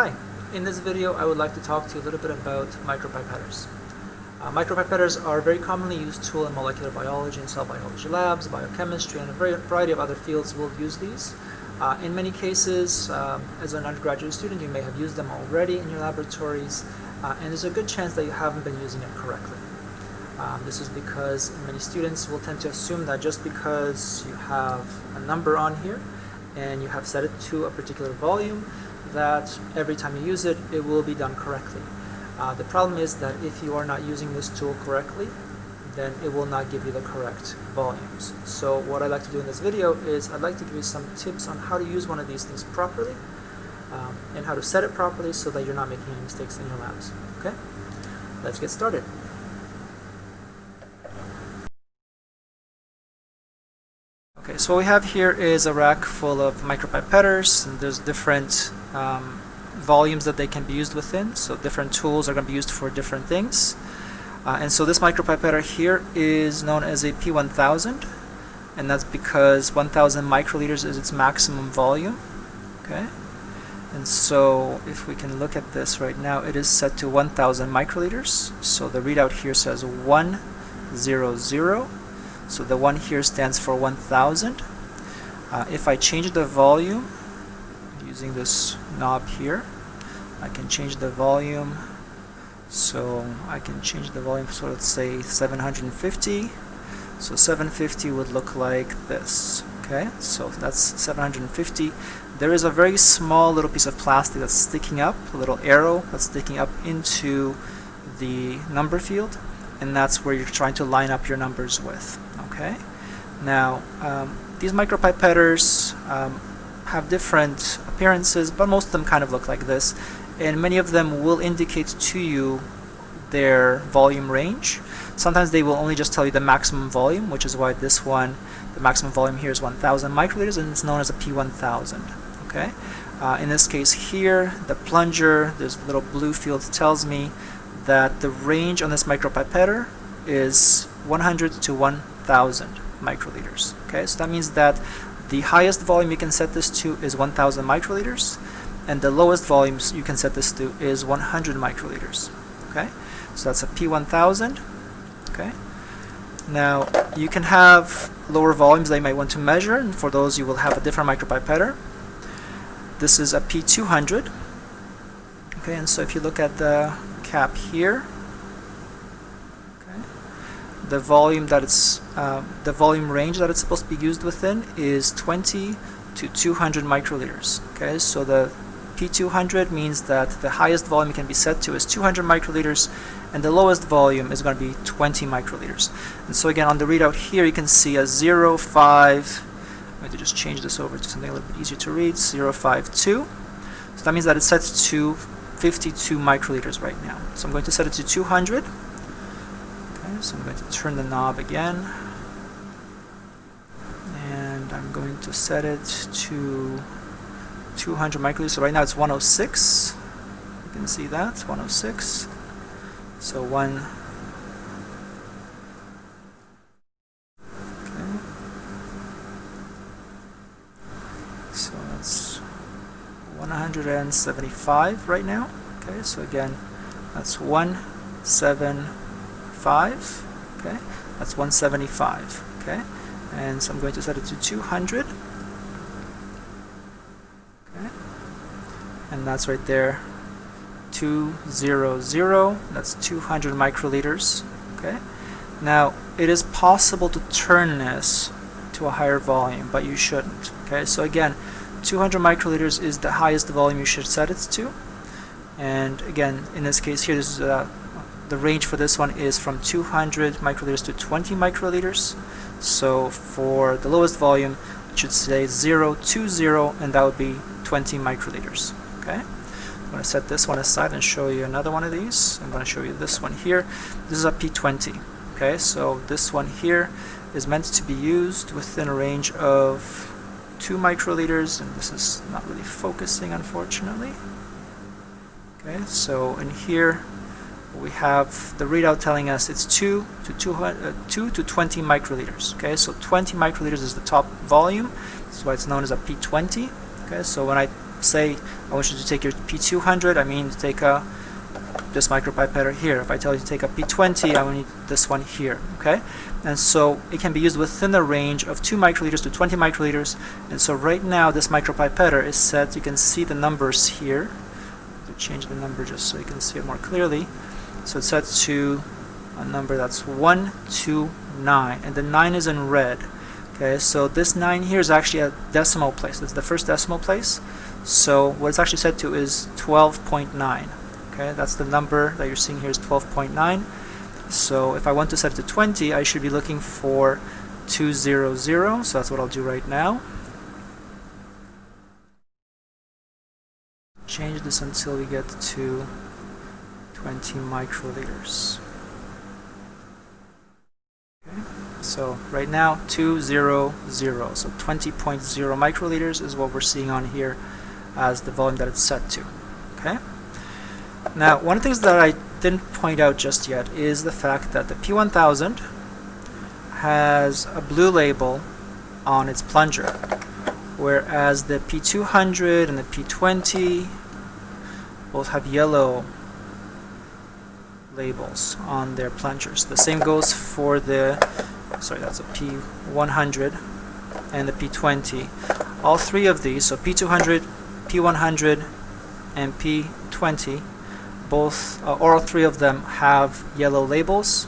Hi, in this video I would like to talk to you a little bit about micropipetters. Uh, micropipetters are a very commonly used tool in molecular biology and cell biology labs, biochemistry, and a variety of other fields will use these. Uh, in many cases, um, as an undergraduate student, you may have used them already in your laboratories, uh, and there's a good chance that you haven't been using it correctly. Um, this is because many students will tend to assume that just because you have a number on here and you have set it to a particular volume, that every time you use it, it will be done correctly. Uh, the problem is that if you are not using this tool correctly, then it will not give you the correct volumes. So what I'd like to do in this video is I'd like to give you some tips on how to use one of these things properly um, and how to set it properly so that you're not making any mistakes in your labs. Okay? Let's get started. Okay, so what we have here is a rack full of micropipetters and there's different um, volumes that they can be used within. So different tools are going to be used for different things. Uh, and so this micropipetter here is known as a P1000 and that's because 1000 microliters is its maximum volume. Okay, and so if we can look at this right now, it is set to 1000 microliters. So the readout here says 100. So the one here stands for 1000. Uh, if I change the volume using this knob here, I can change the volume. So I can change the volume, so let's say 750. So 750 would look like this. Okay, so that's 750. There is a very small little piece of plastic that's sticking up, a little arrow that's sticking up into the number field, and that's where you're trying to line up your numbers with. Okay, now um, these micropipetters um, have different appearances, but most of them kind of look like this, and many of them will indicate to you their volume range. Sometimes they will only just tell you the maximum volume, which is why this one, the maximum volume here is 1000 microliters and it's known as a P1000. Okay, uh, in this case here, the plunger, this little blue field tells me that the range on this micropipetter is 100 to 1000 microliters. Okay, so that means that the highest volume you can set this to is 1000 microliters and the lowest volumes you can set this to is 100 microliters. Okay, so that's a P1000. Okay, now you can have lower volumes that you might want to measure, and for those you will have a different micropipetter. This is a P200. Okay, and so if you look at the cap here, the volume that it's uh, the volume range that it's supposed to be used within is 20 to 200 microliters. Okay, so the P200 means that the highest volume can be set to is 200 microliters and the lowest volume is going to be 20 microliters. And so again on the readout here you can see a 0, 5, I'm going to just change this over to something a little bit easier to read, 052. So that means that it's set to 52 microliters right now. So I'm going to set it to 200. So I'm going to turn the knob again. And I'm going to set it to 200 microliters. So right now it's 106. You can see that, 106. So one. Okay. So that's 175 right now. Okay, so again, that's 175. Okay, that's 175. Okay, and so I'm going to set it to 200. Okay, and that's right there. 200. That's 200 microliters. Okay. Now it is possible to turn this to a higher volume, but you shouldn't. Okay, so again, 200 microliters is the highest volume you should set it to. And again, in this case here, this is uh, the range for this one is from 200 microliters to 20 microliters. So for the lowest volume, it should say 0, 2, 0, and that would be 20 microliters. Okay. I'm going to set this one aside and show you another one of these. I'm going to show you this one here. This is a P20. Okay, so this one here is meant to be used within a range of 2 microliters, and this is not really focusing unfortunately. Okay, so in here we have the readout telling us it's 2 to 200, uh, 2 to 20 microliters. Okay, so 20 microliters is the top volume. That's why it's known as a P20. Okay, so when I say I want you to take your P200, I mean to take a this micropipette here. If I tell you to take a P20, I will need this one here, okay? And so it can be used within the range of 2 microliters to 20 microliters. And so right now this micropipette is set, you can see the numbers here. To change the number just so you can see it more clearly. So it's set to a number that's 1 to 9, and the 9 is in red. Okay, so this 9 here is actually a decimal place. It's the first decimal place. So what it's actually set to is 12.9. Okay, that's the number that you're seeing here is 12.9. So if I want to set it to 20, I should be looking for 200. So that's what I'll do right now. Change this until we get to 20 microliters. Okay, so right now 200, so 20.0 microliters is what we're seeing on here as the volume that it's set to. Okay. Now, one of the things that I didn't point out just yet is the fact that the P1000 has a blue label on its plunger, whereas the P200 and the P20 both have yellow labels on their plungers. The same goes for the, sorry, that's a P100 and the P20. All three of these, so P200, P100, and P20, both uh, all three of them have yellow labels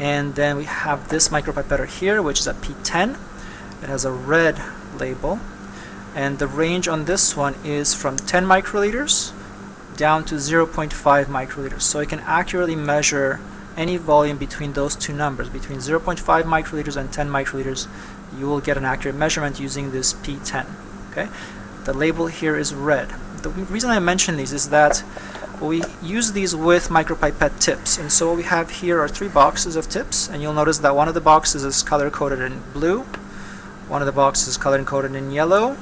and then we have this micropipette here which is a P10 it has a red label and the range on this one is from 10 microliters down to 0.5 microliters. So it can accurately measure any volume between those two numbers. Between 0.5 microliters and 10 microliters you will get an accurate measurement using this P10 okay? The label here is red. The reason I mention these is that we use these with micropipette tips. And so what we have here are three boxes of tips. And you'll notice that one of the boxes is color coded in blue one of the boxes is color coded in yellow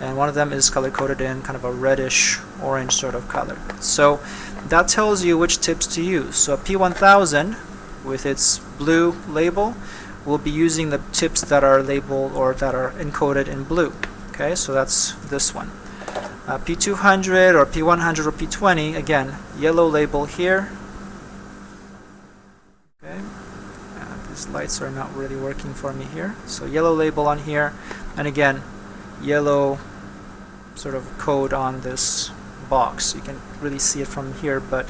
and one of them is color coded in kind of a reddish orange sort of color. So that tells you which tips to use. So a P1000 with its blue label will be using the tips that are labeled or that are encoded in blue. Okay so that's this one. Uh, P200 or P100 or P20, again, yellow label here. Okay, uh, these lights are not really working for me here. So yellow label on here, and again, yellow sort of code on this box. You can really see it from here, but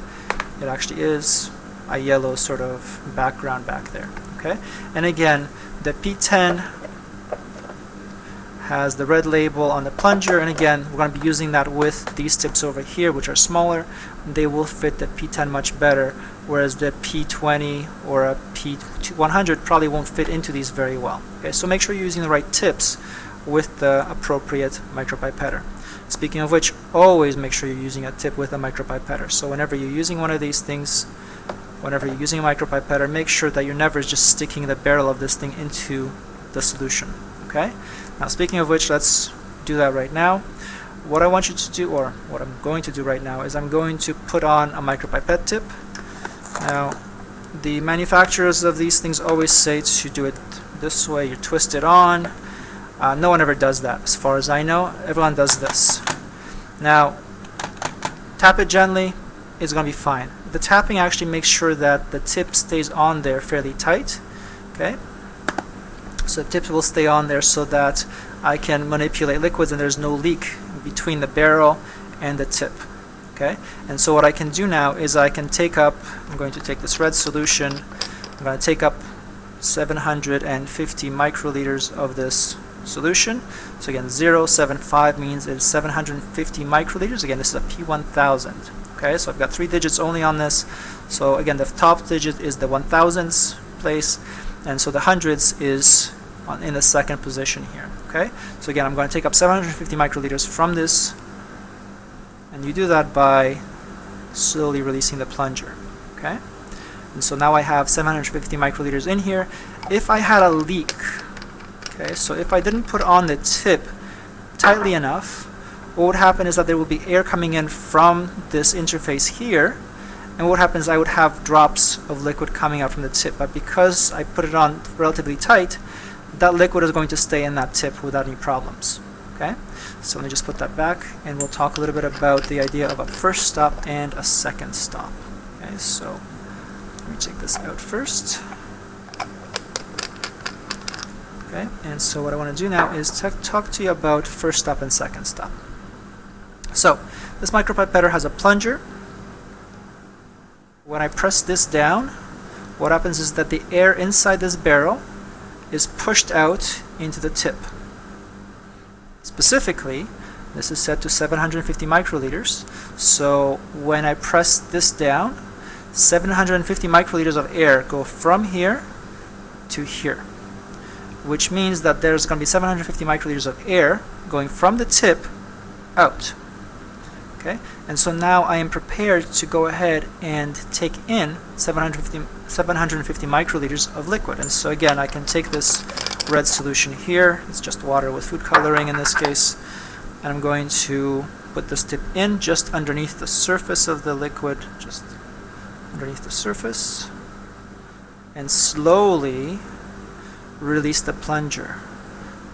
it actually is a yellow sort of background back there. Okay, and again, the P10 has the red label on the plunger and again we're going to be using that with these tips over here which are smaller they will fit the P10 much better whereas the P20 or a P100 probably won't fit into these very well okay so make sure you're using the right tips with the appropriate micropipetter speaking of which always make sure you're using a tip with a micropipetter so whenever you're using one of these things whenever you're using a micropipetter make sure that you're never just sticking the barrel of this thing into the solution okay now speaking of which, let's do that right now. What I want you to do, or what I'm going to do right now, is I'm going to put on a micropipette tip. Now, the manufacturers of these things always say to do it this way, you twist it on. Uh, no one ever does that, as far as I know. Everyone does this. Now, tap it gently, it's going to be fine. The tapping actually makes sure that the tip stays on there fairly tight. Okay, so the tips will stay on there so that I can manipulate liquids and there's no leak between the barrel and the tip. Okay, and so what I can do now is I can take up, I'm going to take this red solution, I'm going to take up 750 microliters of this solution. So again, 075 means it's 750 microliters. Again, this is a P1000. Okay, so I've got three digits only on this. So again, the top digit is the 1000s place, and so the hundreds is on, in the second position here. Okay, so again, I'm going to take up 750 microliters from this, and you do that by slowly releasing the plunger. Okay, and so now I have 750 microliters in here. If I had a leak, okay, so if I didn't put on the tip tightly enough, what would happen is that there would be air coming in from this interface here, and what happens I would have drops of liquid coming out from the tip but because I put it on relatively tight that liquid is going to stay in that tip without any problems. Okay, so let me just put that back and we'll talk a little bit about the idea of a first stop and a second stop. Okay, so let me take this out first. Okay, and so what I want to do now is talk to you about first stop and second stop. So, this micropipetter has a plunger. When I press this down, what happens is that the air inside this barrel is pushed out into the tip. Specifically, this is set to 750 microliters. So when I press this down, 750 microliters of air go from here to here which means that there's going to be 750 microliters of air going from the tip out. Okay, and so now I am prepared to go ahead and take in 750, 750 microliters of liquid. And so again, I can take this red solution here, it's just water with food coloring in this case, and I'm going to put this tip in just underneath the surface of the liquid, just underneath the surface, and slowly release the plunger.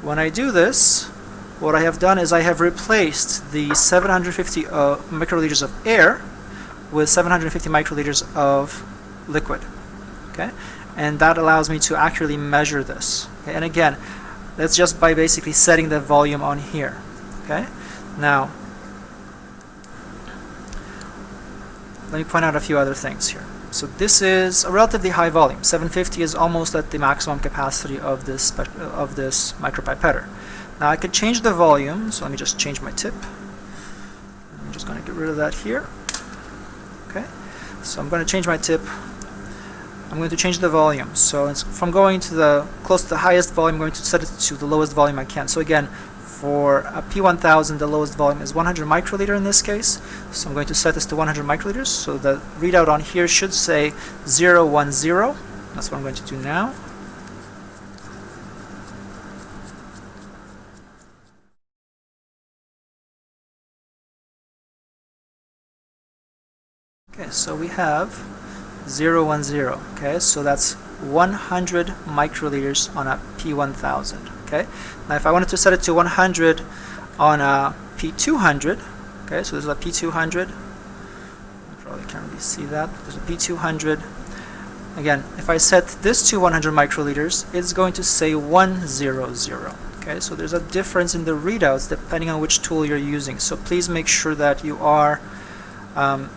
When I do this, what I have done is I have replaced the 750 uh, microliters of air with 750 microliters of liquid. Okay, and that allows me to accurately measure this. Okay? And again, that's just by basically setting the volume on here. Okay, now let me point out a few other things here. So this is a relatively high volume. 750 is almost at the maximum capacity of this of this micropipetter. Now I could change the volume, so let me just change my tip. I'm just going to get rid of that here. Okay, so I'm going to change my tip. I'm going to change the volume. So it's from going to the close to the highest volume, I'm going to set it to the lowest volume I can. So again, for uh, a P1000, the lowest volume is 100 microliter in this case. So I'm going to set this to 100 microliters. So the readout on here should say 010. That's what I'm going to do now. Okay, so we have 010. Okay, so that's 100 microliters on a P1000 okay? Now if I wanted to set it to 100 on a P200 okay so there's a P200 you probably can't really see that. There's a P200 again if I set this to 100 microliters it's going to say 100 okay? So there's a difference in the readouts depending on which tool you're using. So please make sure that you are um,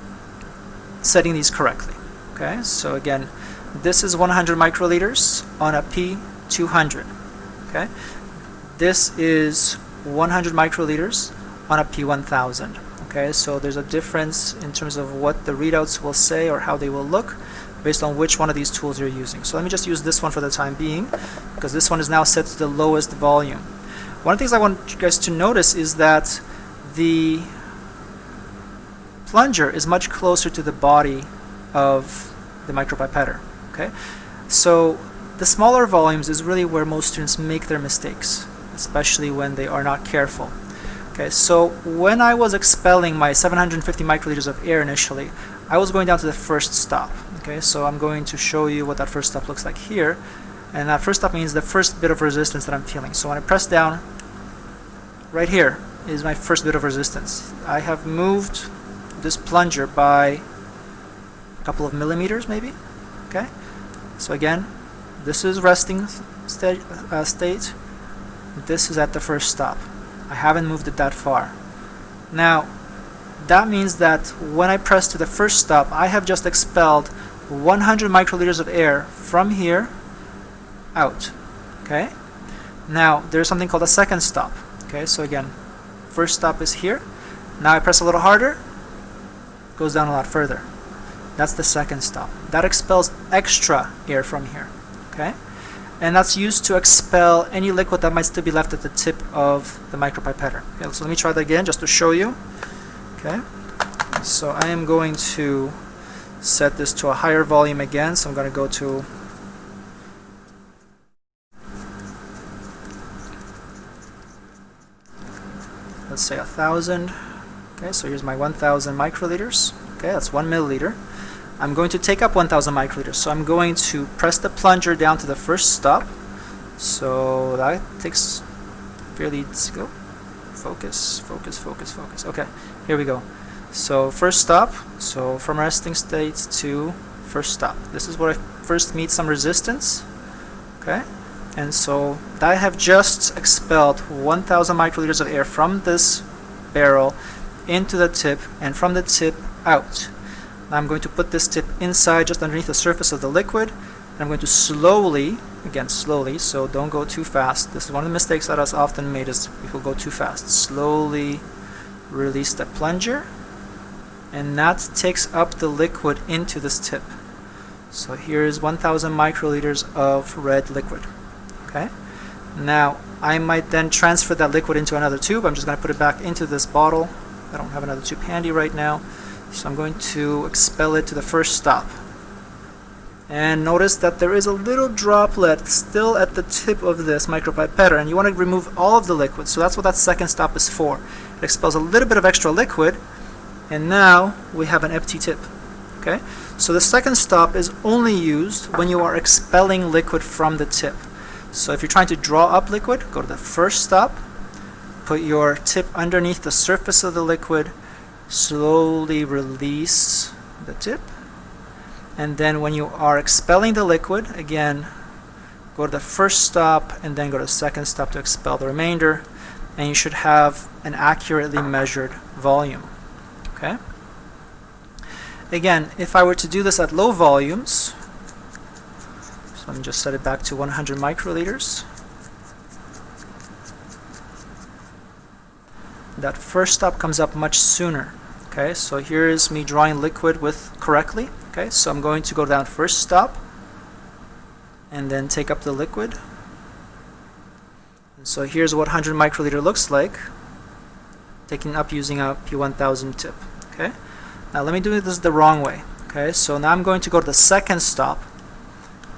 setting these correctly okay? So again this is 100 microliters on a P200 okay? This is 100 microliters on a P1000 okay? So there's a difference in terms of what the readouts will say or how they will look based on which one of these tools you're using. So let me just use this one for the time being because this one is now set to the lowest volume. One of the things I want you guys to notice is that the plunger is much closer to the body of the micropipetter okay? So the smaller volumes is really where most students make their mistakes, especially when they are not careful. Okay, so when I was expelling my 750 microliters of air initially, I was going down to the first stop. Okay, so I'm going to show you what that first stop looks like here. And that first stop means the first bit of resistance that I'm feeling. So when I press down, right here is my first bit of resistance. I have moved this plunger by a couple of millimeters maybe. Okay, so again, this is resting uh, state. This is at the first stop. I haven't moved it that far. Now, that means that when I press to the first stop, I have just expelled 100 microliters of air from here out. Okay? Now, there's something called a second stop. Okay, so again, first stop is here. Now I press a little harder, goes down a lot further. That's the second stop. That expels extra air from here okay? And that's used to expel any liquid that might still be left at the tip of the micropipetter. Okay, so let me try that again just to show you. Okay, so I am going to set this to a higher volume again, so I'm going to go to let's say a thousand okay so here's my 1000 microliters okay that's one milliliter I'm going to take up 1000 microliters. So I'm going to press the plunger down to the first stop. So that takes fairly slow. focus, focus, focus, focus. Okay, here we go. So first stop, so from resting state to first stop. This is where I first meet some resistance. Okay, and so I have just expelled 1000 microliters of air from this barrel into the tip and from the tip out. I'm going to put this tip inside just underneath the surface of the liquid and I'm going to slowly, again slowly, so don't go too fast. This is one of the mistakes that that is often made is people go too fast. Slowly release the plunger and that takes up the liquid into this tip. So here is 1000 microliters of red liquid okay now I might then transfer that liquid into another tube I'm just going to put it back into this bottle I don't have another tube handy right now so I'm going to expel it to the first stop. And notice that there is a little droplet still at the tip of this micropipetter and you want to remove all of the liquid. So that's what that second stop is for. It expels a little bit of extra liquid and now we have an empty tip okay? So the second stop is only used when you are expelling liquid from the tip. So if you're trying to draw up liquid, go to the first stop, put your tip underneath the surface of the liquid, slowly release the tip, and then when you are expelling the liquid, again, go to the first stop and then go to the second stop to expel the remainder, and you should have an accurately measured volume. Okay. Again, if I were to do this at low volumes, so let me just set it back to 100 microliters. That first stop comes up much sooner. Okay, so here is me drawing liquid with correctly. Okay, so I'm going to go down first stop and then take up the liquid. And so here's what 100 microliter looks like, taking up using a P1000 tip. Okay, now let me do this the wrong way. Okay, so now I'm going to go to the second stop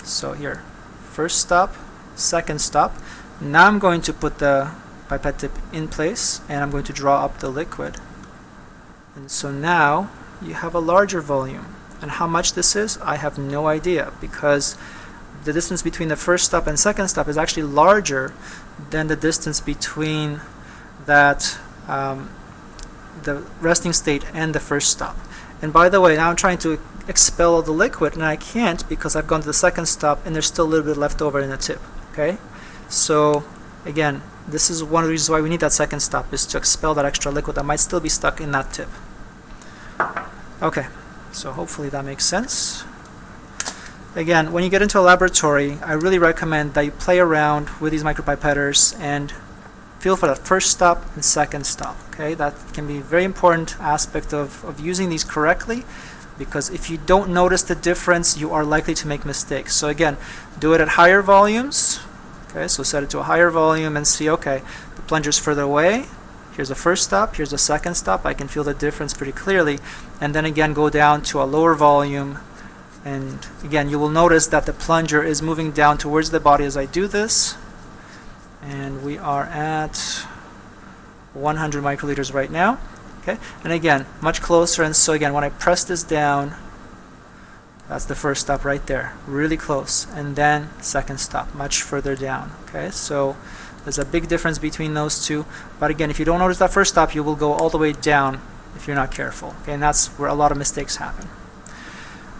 so here, first stop, second stop. Now I'm going to put the pipette tip in place and I'm going to draw up the liquid. And so now you have a larger volume. And how much this is, I have no idea because the distance between the first stop and second stop is actually larger than the distance between that um, the resting state and the first stop. And by the way, now I'm trying to expel all the liquid and I can't because I've gone to the second stop and there's still a little bit left over in the tip. Okay, so again, this is one of the reasons why we need that second stop is to expel that extra liquid that might still be stuck in that tip. Okay, so hopefully that makes sense. Again, when you get into a laboratory, I really recommend that you play around with these micropipetters and feel for that first stop and second stop. Okay, that can be a very important aspect of, of using these correctly because if you don't notice the difference, you are likely to make mistakes. So again, do it at higher volumes. Okay, so set it to a higher volume and see, okay, the plunger's further away. Here's the first stop, here's the second stop. I can feel the difference pretty clearly. And then again, go down to a lower volume. And again, you will notice that the plunger is moving down towards the body as I do this. And we are at 100 microliters right now. Okay, and again, much closer, and so again, when I press this down, that's the first stop right there, really close, and then second stop, much further down. Okay, so there's a big difference between those two, but again, if you don't notice that first stop, you will go all the way down if you're not careful. Okay, and that's where a lot of mistakes happen.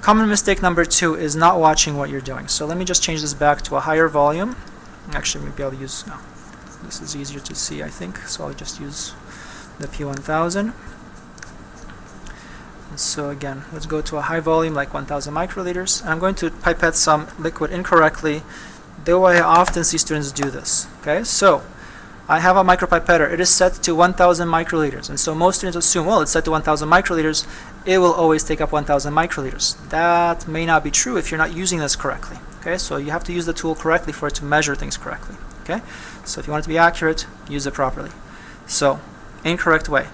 Common mistake number two is not watching what you're doing. So let me just change this back to a higher volume. Actually, maybe I'll use, no, this is easier to see, I think, so I'll just use the P1000. And so again, let's go to a high volume like 1000 microliters. I'm going to pipette some liquid incorrectly, way I often see students do this. Okay, so I have a micropipetter. It is set to 1000 microliters. And so most students assume, well, it's set to 1000 microliters. It will always take up 1000 microliters. That may not be true if you're not using this correctly. Okay, so you have to use the tool correctly for it to measure things correctly. Okay, so if you want it to be accurate, use it properly. So incorrect way.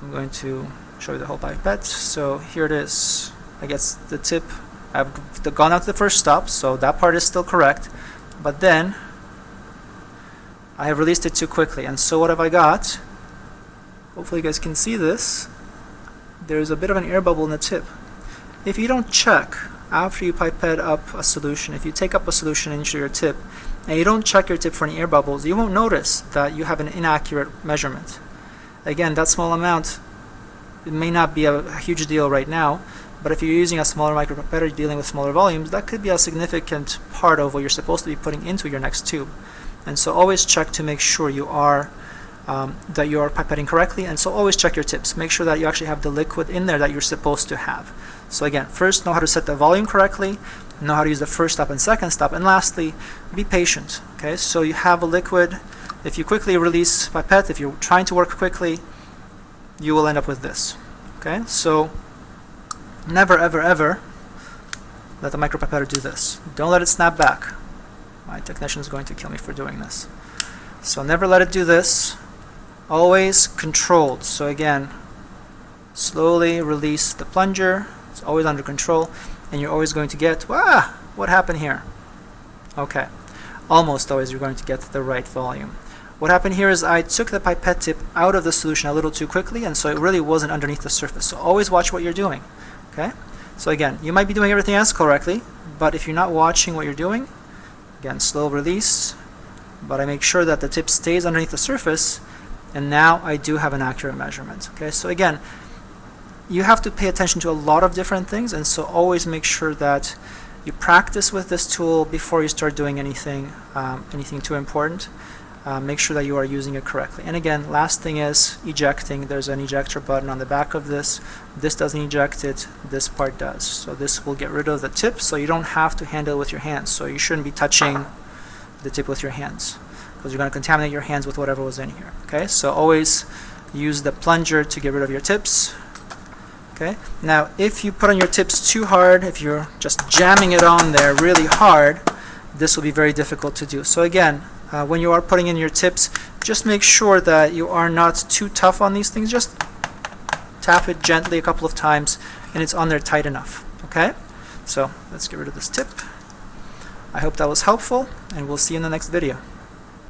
I'm going to show you the whole pipette. So here it is. I guess the tip, I've gone out to the first stop, so that part is still correct. But then, I have released it too quickly. And so what have I got? Hopefully you guys can see this. There's a bit of an air bubble in the tip. If you don't check after you pipette up a solution, if you take up a solution into your tip and you don't check your tip for any air bubbles, you won't notice that you have an inaccurate measurement. Again, that small amount, it may not be a, a huge deal right now, but if you're using a smaller micropipette dealing with smaller volumes, that could be a significant part of what you're supposed to be putting into your next tube. And so always check to make sure you are um, that you are pipetting correctly and so always check your tips. Make sure that you actually have the liquid in there that you're supposed to have. So again, first know how to set the volume correctly, know how to use the first stop and second stop, and lastly, be patient. Okay, so you have a liquid. If you quickly release pipette, if you're trying to work quickly, you will end up with this. Okay, so never ever ever let the micropipette do this. Don't let it snap back. My technician is going to kill me for doing this. So never let it do this. Always controlled. So again, slowly release the plunger. It's always under control. And you're always going to get, ah, what happened here? Okay. Almost always you're going to get the right volume. What happened here is I took the pipette tip out of the solution a little too quickly and so it really wasn't underneath the surface. So always watch what you're doing. Okay? So again, you might be doing everything else correctly, but if you're not watching what you're doing, again, slow release, but I make sure that the tip stays underneath the surface, and now I do have an accurate measurement. Okay, so again, you have to pay attention to a lot of different things, and so always make sure that you practice with this tool before you start doing anything, um, anything too important uh, make sure that you are using it correctly. And again, last thing is ejecting. There's an ejector button on the back of this. This doesn't eject it, this part does. So this will get rid of the tip so you don't have to handle it with your hands. So you shouldn't be touching the tip with your hands because you're going to contaminate your hands with whatever was in here. Okay, so always use the plunger to get rid of your tips. Okay, now if you put on your tips too hard, if you're just jamming it on there really hard, this will be very difficult to do. So again, uh, when you are putting in your tips, just make sure that you are not too tough on these things. Just tap it gently a couple of times and it's on there tight enough. Okay? So let's get rid of this tip. I hope that was helpful and we'll see you in the next video.